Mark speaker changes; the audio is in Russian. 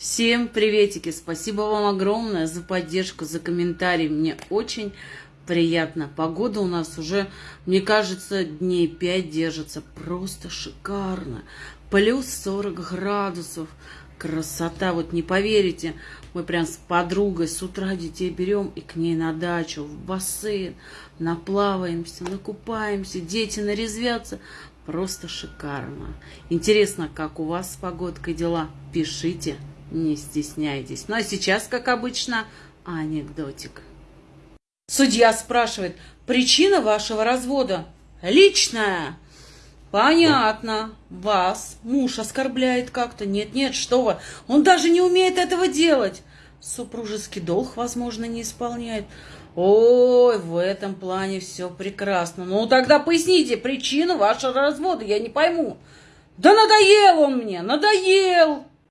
Speaker 1: Всем приветики! Спасибо вам огромное за поддержку, за комментарии. Мне очень приятно. Погода у нас уже, мне кажется, дней 5 держится. Просто шикарно. Плюс 40 градусов. Красота. Вот не поверите, мы прям с подругой с утра детей берем и к ней на дачу, в бассейн. Наплаваемся, накупаемся, дети нарезвятся. Просто шикарно. Интересно, как у вас с погодкой дела? Пишите. Не стесняйтесь. Ну а сейчас, как обычно, анекдотик. Судья спрашивает, причина вашего развода? Личная. Понятно. Вас муж оскорбляет как-то. Нет-нет, что вы. Он даже не умеет этого делать. Супружеский долг, возможно, не исполняет. Ой, в этом плане все прекрасно. Ну, тогда поясните причину вашего развода, я не пойму. Да надоел он мне, надоел.